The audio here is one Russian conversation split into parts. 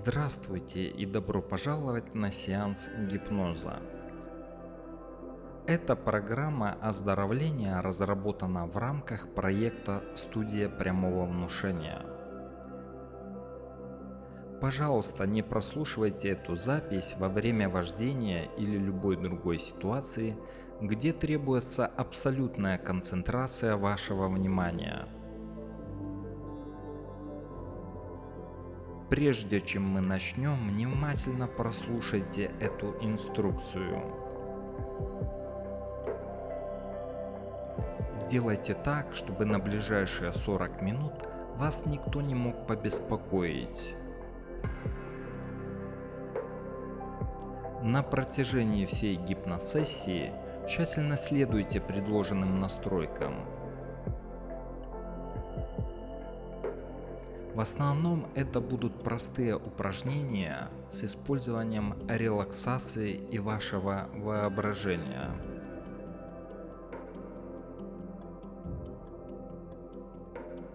Здравствуйте и добро пожаловать на сеанс гипноза. Эта программа оздоровления разработана в рамках проекта «Студия прямого внушения». Пожалуйста, не прослушивайте эту запись во время вождения или любой другой ситуации, где требуется абсолютная концентрация вашего внимания – Прежде чем мы начнем, внимательно прослушайте эту инструкцию. Сделайте так, чтобы на ближайшие 40 минут вас никто не мог побеспокоить. На протяжении всей гипносессии тщательно следуйте предложенным настройкам В основном это будут простые упражнения с использованием релаксации и вашего воображения.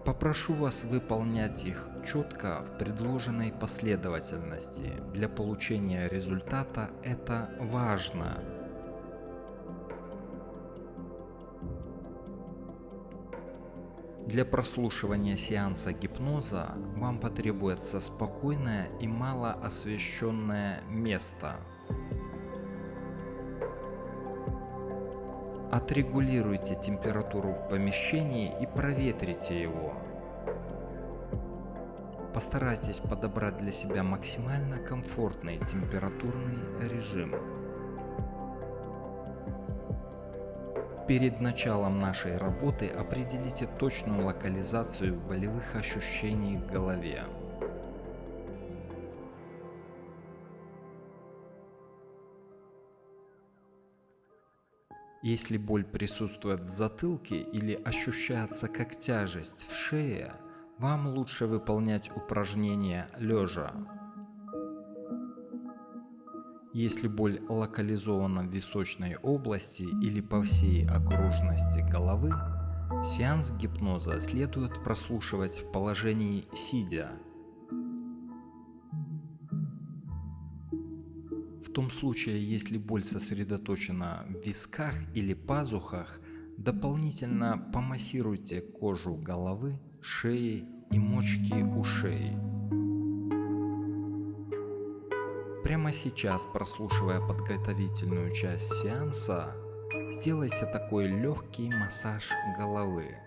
Попрошу вас выполнять их четко в предложенной последовательности. Для получения результата это важно. Для прослушивания сеанса гипноза вам потребуется спокойное и мало освещенное место. Отрегулируйте температуру в помещении и проветрите его. Постарайтесь подобрать для себя максимально комфортный температурный режим. Перед началом нашей работы определите точную локализацию болевых ощущений в голове. Если боль присутствует в затылке или ощущается как тяжесть в шее, вам лучше выполнять упражнения лежа. Если боль локализована в височной области или по всей окружности головы, сеанс гипноза следует прослушивать в положении сидя. В том случае, если боль сосредоточена в висках или пазухах, дополнительно помассируйте кожу головы, шеи и мочки ушей. Прямо сейчас, прослушивая подготовительную часть сеанса, сделайте такой легкий массаж головы.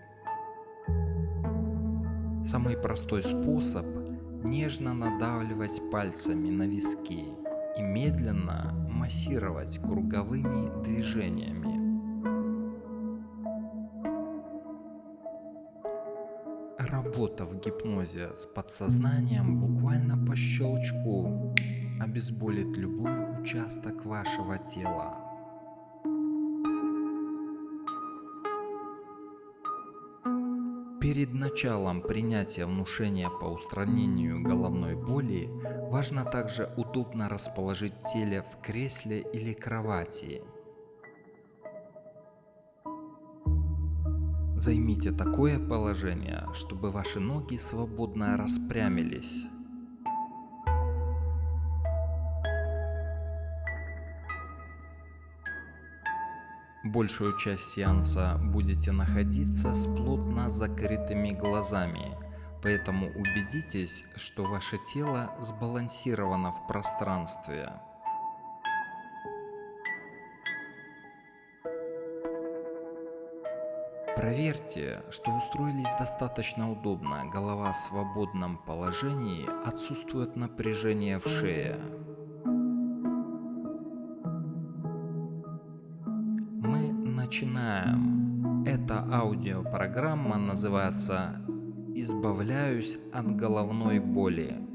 Самый простой способ – нежно надавливать пальцами на виски и медленно массировать круговыми движениями. Работа в гипнозе с подсознанием буквально по щелчку обезболит любой участок вашего тела. Перед началом принятия внушения по устранению головной боли важно также удобно расположить теле в кресле или кровати. Займите такое положение, чтобы ваши ноги свободно распрямились. Большую часть сеанса будете находиться с плотно закрытыми глазами, поэтому убедитесь, что ваше тело сбалансировано в пространстве. Проверьте, что устроились достаточно удобно, голова в свободном положении, отсутствует напряжение в шее. Начинаем. Эта аудиопрограмма называется «Избавляюсь от головной боли».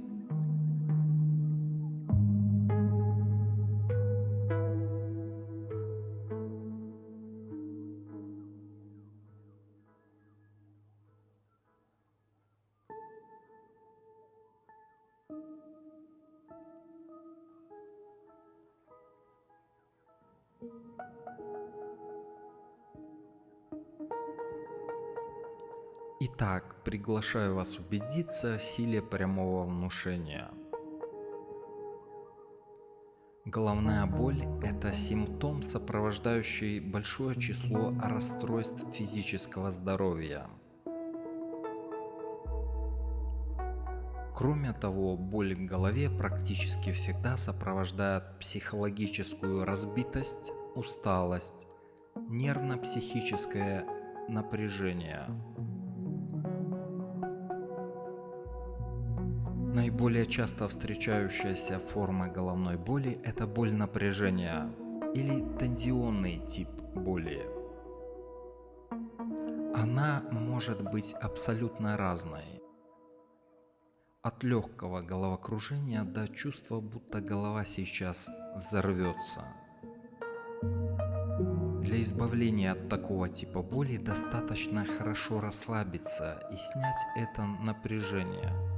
Итак, приглашаю вас убедиться в силе прямого внушения. Головная боль – это симптом, сопровождающий большое число расстройств физического здоровья. Кроме того, боль в голове практически всегда сопровождает психологическую разбитость, усталость, нервно-психическое напряжение. Наиболее часто встречающаяся форма головной боли – это боль напряжения или тензионный тип боли. Она может быть абсолютно разной. От легкого головокружения до чувства, будто голова сейчас взорвется. Для избавления от такого типа боли достаточно хорошо расслабиться и снять это напряжение –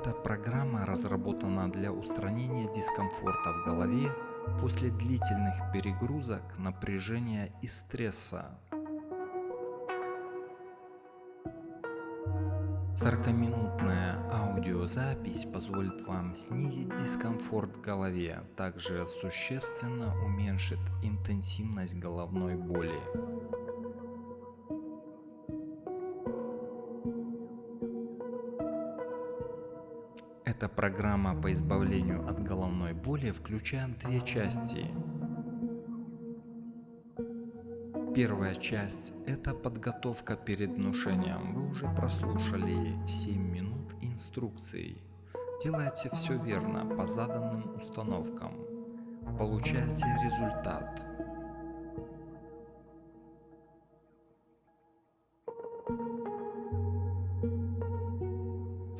эта программа разработана для устранения дискомфорта в голове после длительных перегрузок, напряжения и стресса. 40-минутная аудиозапись позволит вам снизить дискомфорт в голове, также существенно уменьшит интенсивность головной боли. Эта программа по избавлению от головной боли включает две части. Первая часть – это подготовка перед внушением. Вы уже прослушали 7 минут инструкций. Делайте все верно по заданным установкам. Получайте результат.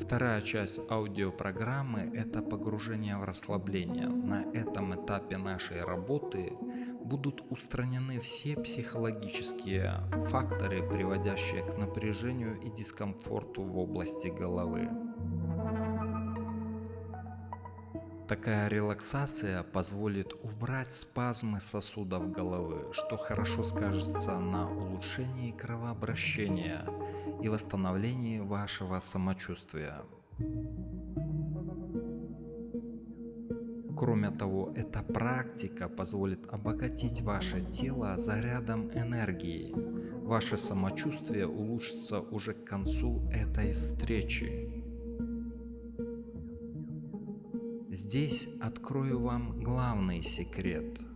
Вторая часть аудиопрограммы – это погружение в расслабление. На этом этапе нашей работы будут устранены все психологические факторы, приводящие к напряжению и дискомфорту в области головы. Такая релаксация позволит убрать спазмы сосудов головы, что хорошо скажется на улучшении кровообращения – и восстановлении вашего самочувствия. Кроме того, эта практика позволит обогатить ваше тело зарядом энергии. Ваше самочувствие улучшится уже к концу этой встречи. Здесь открою вам главный секрет –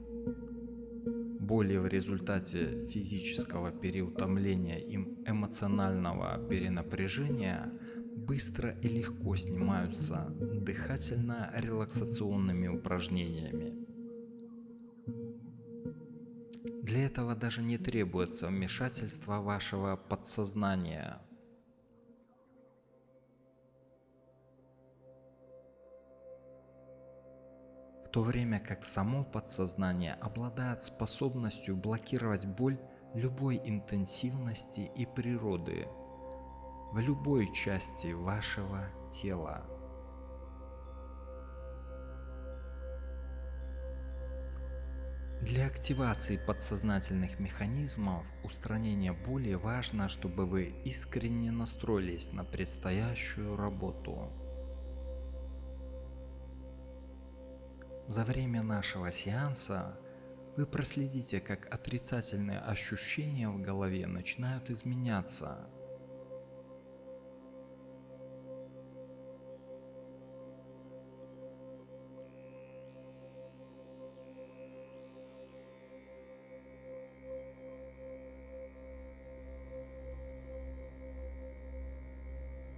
боли в результате физического переутомления и эмоционального перенапряжения быстро и легко снимаются дыхательно-релаксационными упражнениями. Для этого даже не требуется вмешательство вашего подсознания – то время как само подсознание обладает способностью блокировать боль любой интенсивности и природы в любой части вашего тела. Для активации подсознательных механизмов устранения боли важно, чтобы вы искренне настроились на предстоящую работу. За время нашего сеанса вы проследите, как отрицательные ощущения в голове начинают изменяться.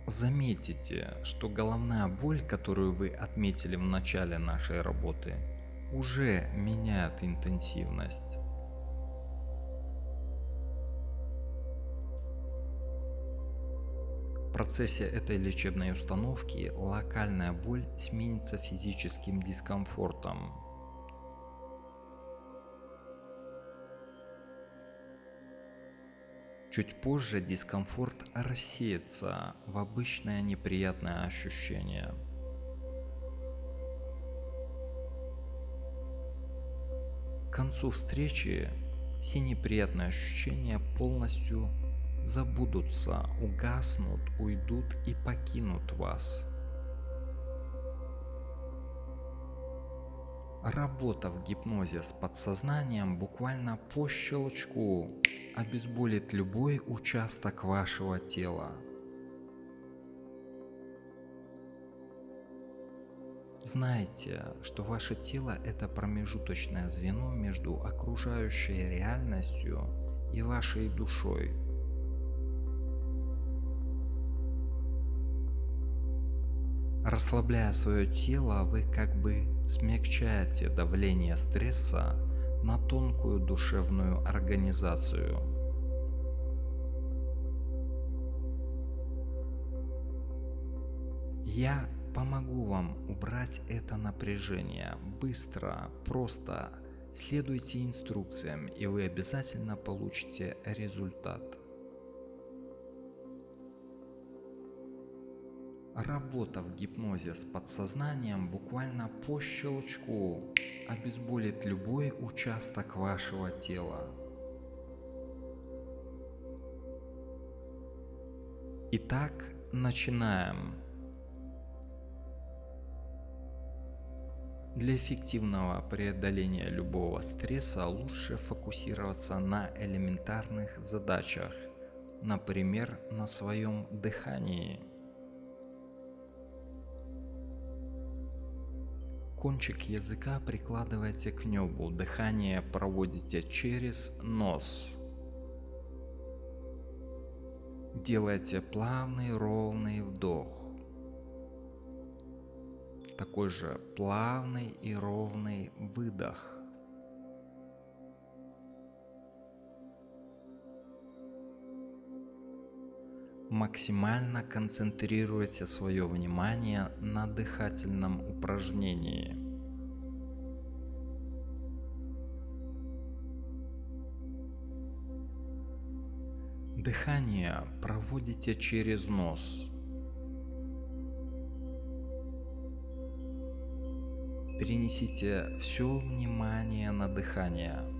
Заметите, что головная боль, которую вы отметили в начале нашей работы, уже меняет интенсивность. В процессе этой лечебной установки локальная боль сменится физическим дискомфортом, Чуть позже дискомфорт рассеется в обычное неприятное ощущение. К концу встречи все неприятные ощущения полностью забудутся, угаснут, уйдут и покинут вас. Работа в гипнозе с подсознанием буквально по щелчку обезболит любой участок вашего тела. Знайте, что ваше тело это промежуточное звено между окружающей реальностью и вашей душой. Расслабляя свое тело, вы как бы смягчаете давление стресса на тонкую душевную организацию. Я помогу вам убрать это напряжение быстро, просто. Следуйте инструкциям и вы обязательно получите результат. Работа в гипнозе с подсознанием буквально по щелчку обезболит любой участок вашего тела. Итак, начинаем. Для эффективного преодоления любого стресса лучше фокусироваться на элементарных задачах, например, на своем дыхании. Кончик языка прикладывайте к небу, дыхание проводите через нос. Делайте плавный ровный вдох. Такой же плавный и ровный выдох. Максимально концентрируйте свое внимание на дыхательном упражнении. Дыхание проводите через нос. Перенесите все внимание на дыхание.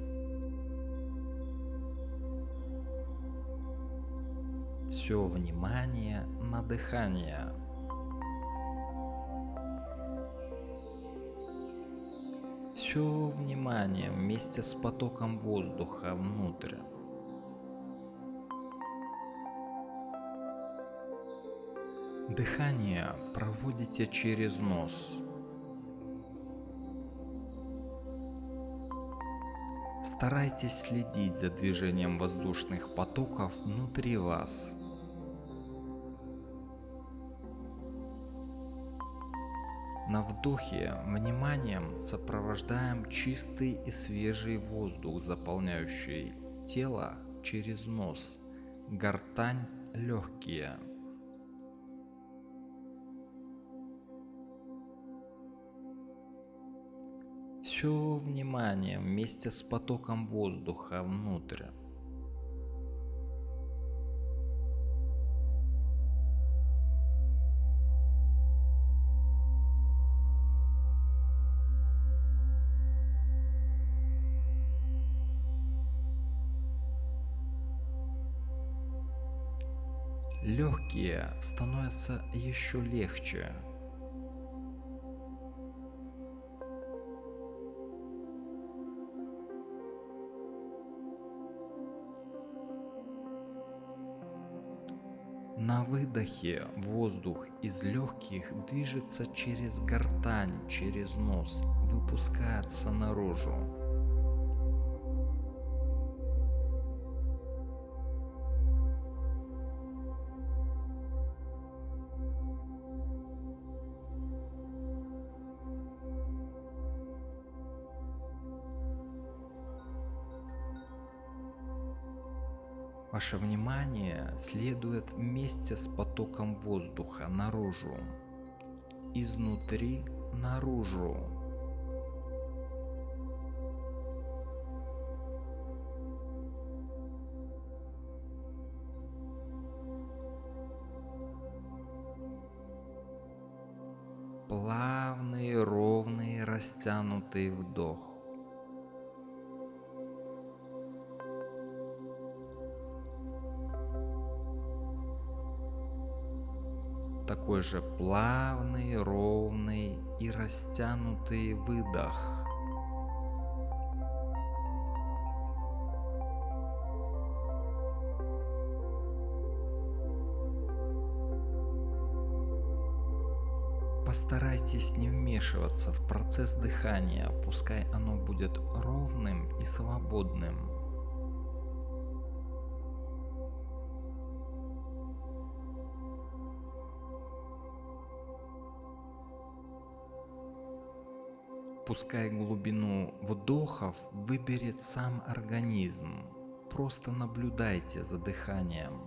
Все внимание на дыхание. Все внимание вместе с потоком воздуха внутрь. Дыхание проводите через нос. Старайтесь следить за движением воздушных потоков внутри вас. На вдохе вниманием сопровождаем чистый и свежий воздух, заполняющий тело через нос, гортань, легкие. Все внимание вместе с потоком воздуха внутрь. легкие становятся еще легче. На выдохе воздух из легких движется через гортань, через нос, выпускается наружу. Ваше внимание следует вместе с потоком воздуха наружу, изнутри наружу. Плавный, ровный, растянутый вдох. такой же плавный, ровный и растянутый выдох. Постарайтесь не вмешиваться в процесс дыхания, пускай оно будет ровным и свободным. Пускай глубину вдохов выберет сам организм. Просто наблюдайте за дыханием,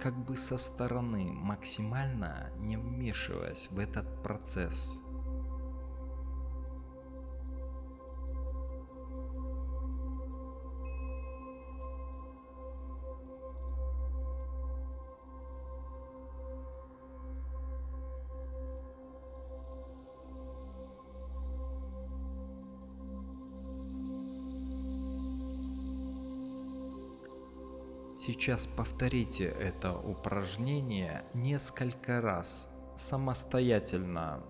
как бы со стороны, максимально не вмешиваясь в этот процесс. Сейчас повторите это упражнение несколько раз самостоятельно.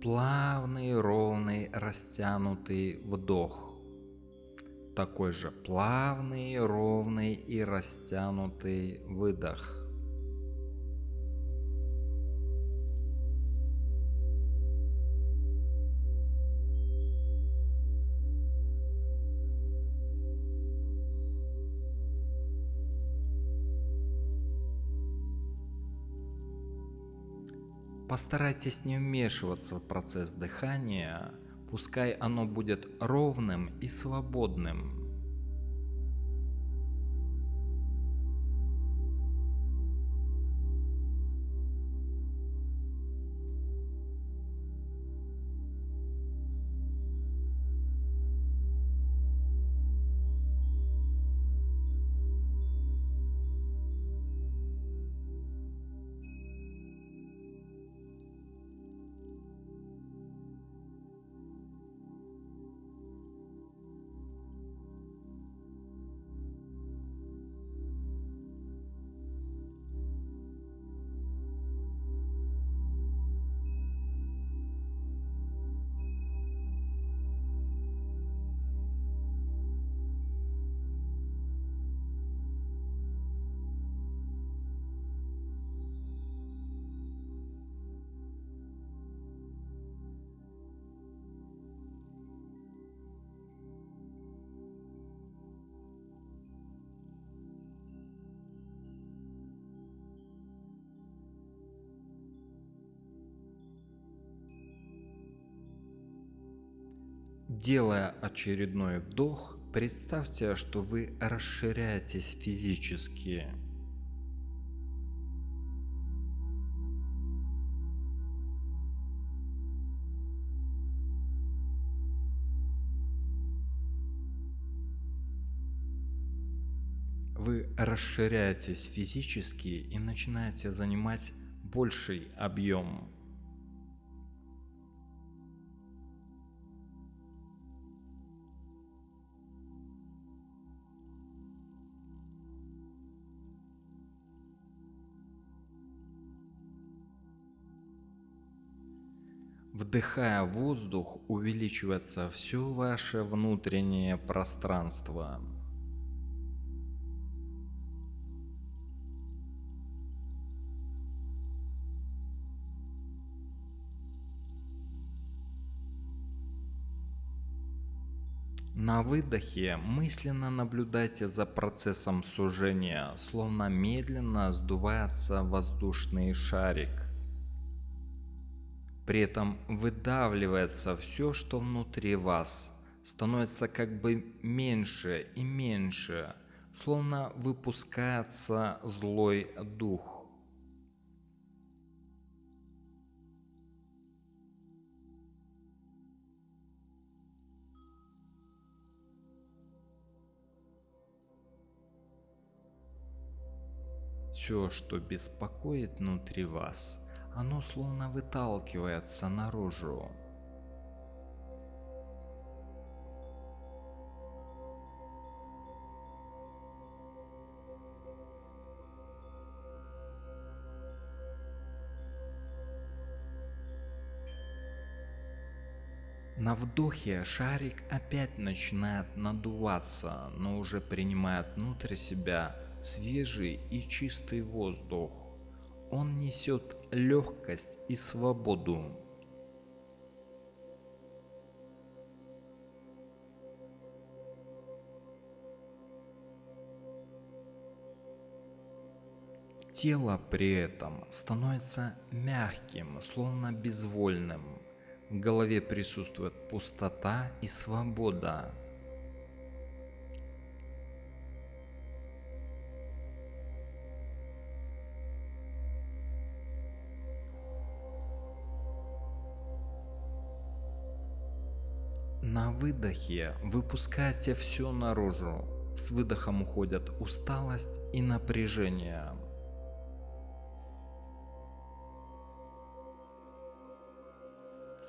Плавный, ровный, растянутый вдох. Такой же плавный, ровный и растянутый выдох. Постарайтесь не вмешиваться в процесс дыхания, пускай оно будет ровным и свободным. Делая очередной вдох, представьте, что вы расширяетесь физически. Вы расширяетесь физически и начинаете занимать больший объем Вдыхая воздух, увеличивается все ваше внутреннее пространство. На выдохе мысленно наблюдайте за процессом сужения, словно медленно сдувается воздушный шарик. При этом выдавливается все, что внутри вас, становится как бы меньше и меньше, словно выпускается злой дух. Все, что беспокоит внутри вас, оно словно выталкивается наружу. На вдохе шарик опять начинает надуваться, но уже принимает внутрь себя свежий и чистый воздух. Он несет легкость и свободу. Тело при этом становится мягким, словно безвольным. В голове присутствует пустота и свобода. На выдохе выпускайте все наружу. С выдохом уходят усталость и напряжение.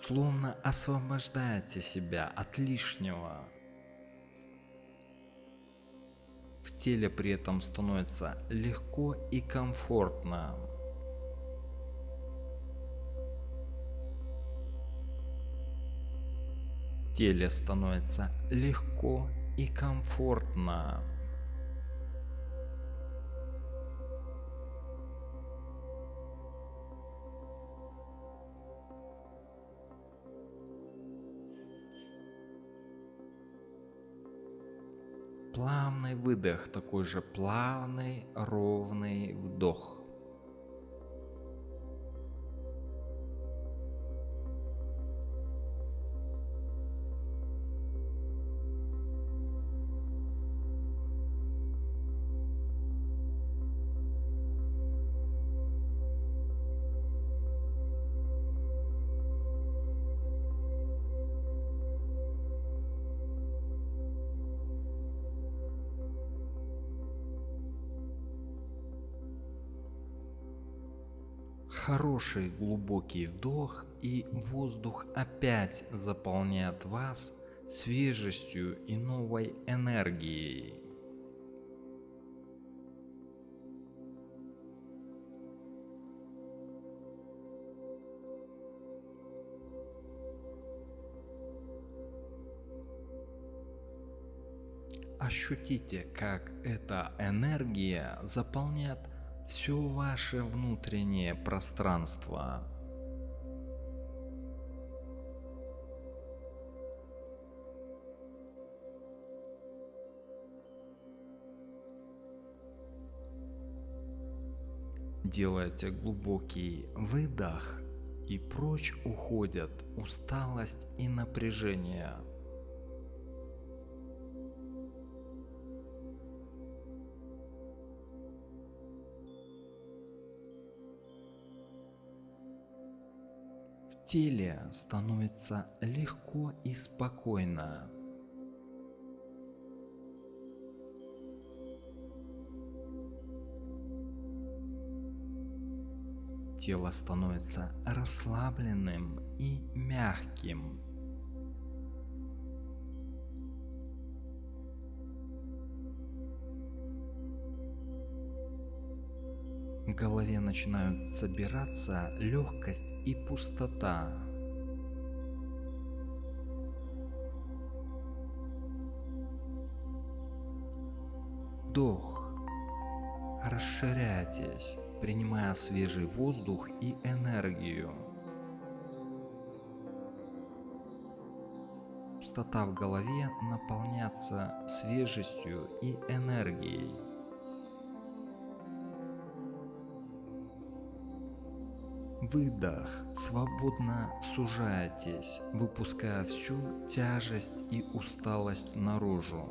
Словно освобождаете себя от лишнего. В теле при этом становится легко и комфортно. Теле становится легко и комфортно. Плавный выдох, такой же плавный, ровный вдох. Хороший глубокий вдох и воздух опять заполняет вас свежестью и новой энергией. Ощутите, как эта энергия заполняет все ваше внутреннее пространство. Делайте глубокий выдох и прочь уходят усталость и напряжение. Теле становится легко и спокойно. Тело становится расслабленным и мягким. В голове начинают собираться легкость и пустота. Вдох. Расширяйтесь, принимая свежий воздух и энергию. Пустота в голове наполняется свежестью и энергией. Выдох. Свободно сужайтесь, выпуская всю тяжесть и усталость наружу.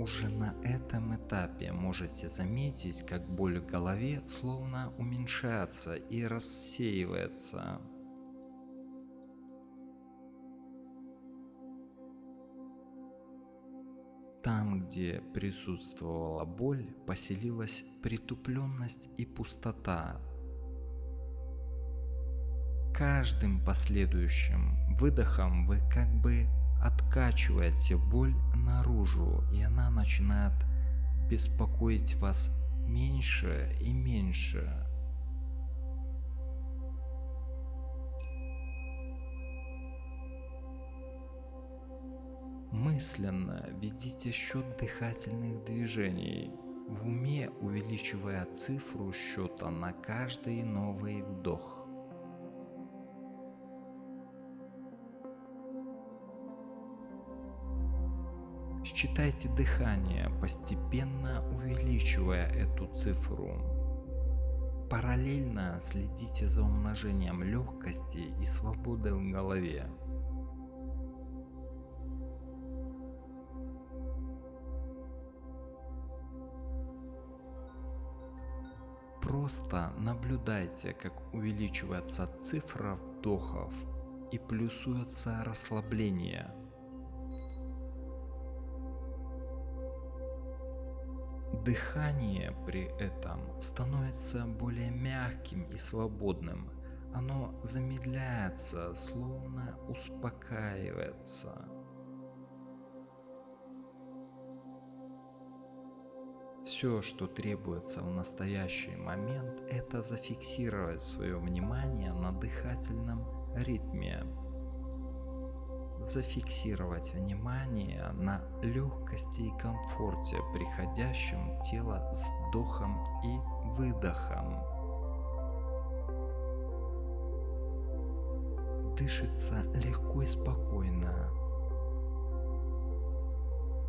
Уже на этом этапе можете заметить, как боль в голове словно уменьшается и рассеивается. Там, где присутствовала боль, поселилась притупленность и пустота. Каждым последующим выдохом вы как бы откачиваете боль наружу, и она начинает беспокоить вас меньше и меньше. Мысленно ведите счет дыхательных движений, в уме увеличивая цифру счета на каждый новый вдох. Считайте дыхание, постепенно увеличивая эту цифру. Параллельно следите за умножением легкости и свободы в голове. Просто наблюдайте, как увеличивается цифра вдохов и плюсуется расслабление. Дыхание при этом становится более мягким и свободным. Оно замедляется, словно успокаивается. Все, что требуется в настоящий момент, это зафиксировать свое внимание на дыхательном ритме. Зафиксировать внимание на легкости и комфорте, приходящем тело с вдохом и выдохом. Дышится легко и спокойно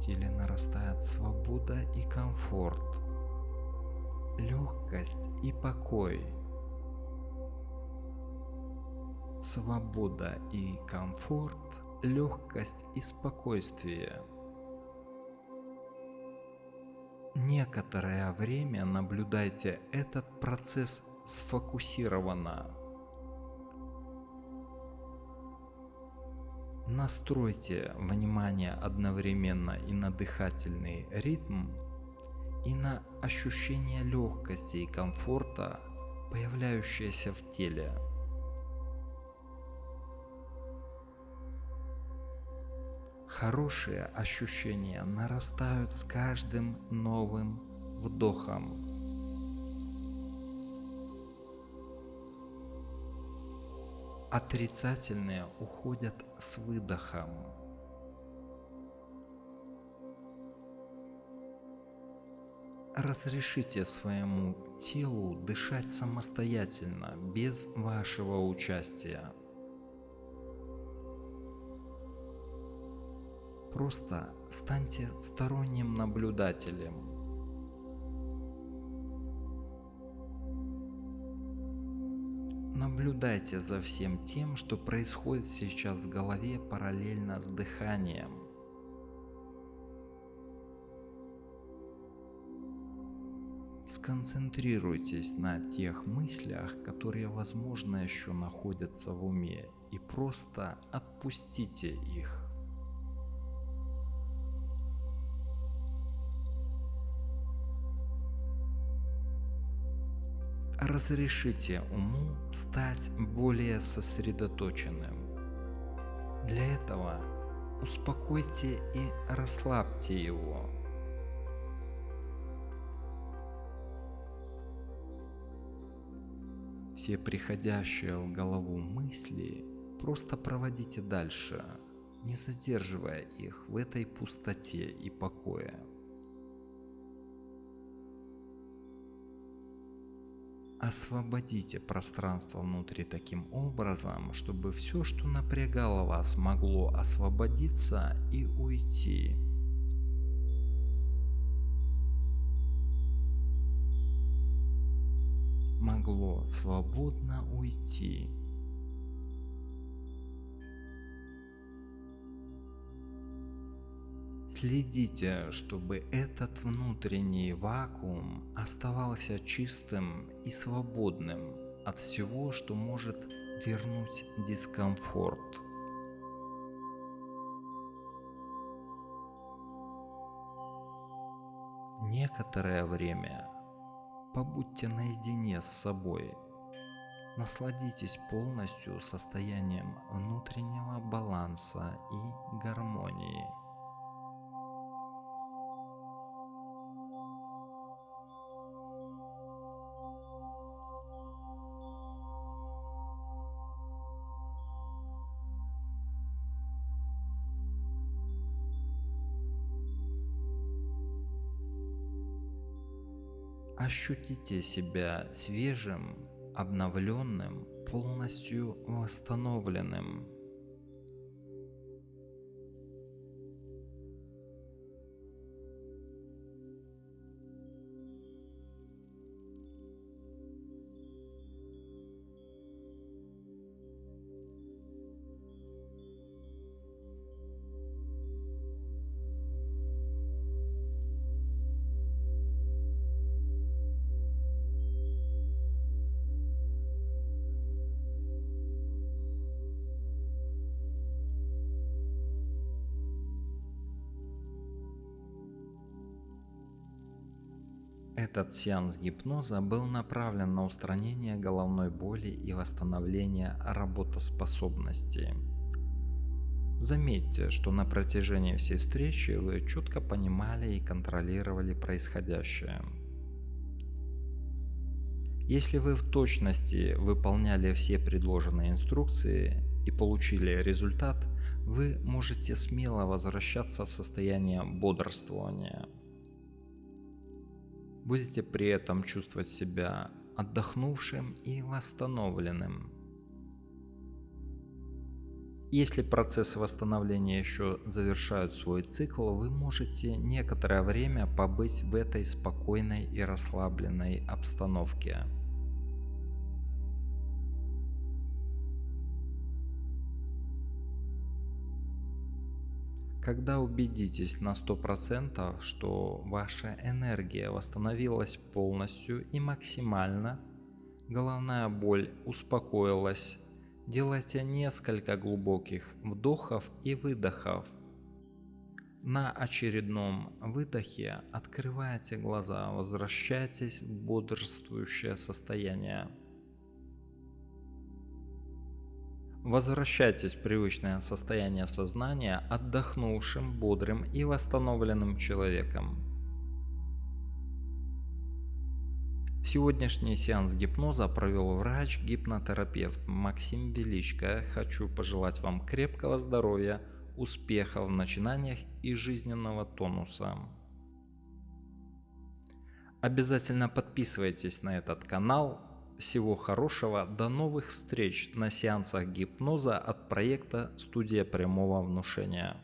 теле нарастает свобода и комфорт, легкость и покой. Свобода и комфорт, легкость и спокойствие. Некоторое время наблюдайте этот процесс сфокусированно. Настройте внимание одновременно и на дыхательный ритм, и на ощущение легкости и комфорта, появляющееся в теле. Хорошие ощущения нарастают с каждым новым вдохом. Отрицательные уходят с выдохом. Разрешите своему телу дышать самостоятельно, без вашего участия. Просто станьте сторонним наблюдателем Наблюдайте за всем тем, что происходит сейчас в голове параллельно с дыханием. сконцентрируйтесь на тех мыслях, которые возможно еще находятся в уме и просто отпустите их. Разрешите уму стать более сосредоточенным. Для этого успокойте и расслабьте его. Все приходящие в голову мысли просто проводите дальше, не задерживая их в этой пустоте и покое. Освободите пространство внутри таким образом, чтобы все, что напрягало вас, могло освободиться и уйти. Могло свободно уйти. Следите, чтобы этот внутренний вакуум оставался чистым и свободным от всего, что может вернуть дискомфорт. Некоторое время побудьте наедине с собой. Насладитесь полностью состоянием внутреннего баланса и гармонии. Ощутите себя свежим, обновленным, полностью восстановленным. Этот сеанс гипноза был направлен на устранение головной боли и восстановление работоспособности. Заметьте, что на протяжении всей встречи вы четко понимали и контролировали происходящее. Если вы в точности выполняли все предложенные инструкции и получили результат, вы можете смело возвращаться в состояние бодрствования будете при этом чувствовать себя отдохнувшим и восстановленным. Если процессы восстановления еще завершают свой цикл, вы можете некоторое время побыть в этой спокойной и расслабленной обстановке. Когда убедитесь на 100%, что ваша энергия восстановилась полностью и максимально, головная боль успокоилась, делайте несколько глубоких вдохов и выдохов. На очередном выдохе открывайте глаза, возвращайтесь в бодрствующее состояние. Возвращайтесь в привычное состояние сознания отдохнувшим, бодрым и восстановленным человеком. Сегодняшний сеанс гипноза провел врач-гипнотерапевт Максим Величко. Хочу пожелать вам крепкого здоровья, успехов в начинаниях и жизненного тонуса. Обязательно подписывайтесь на этот канал, всего хорошего, до новых встреч на сеансах гипноза от проекта «Студия прямого внушения».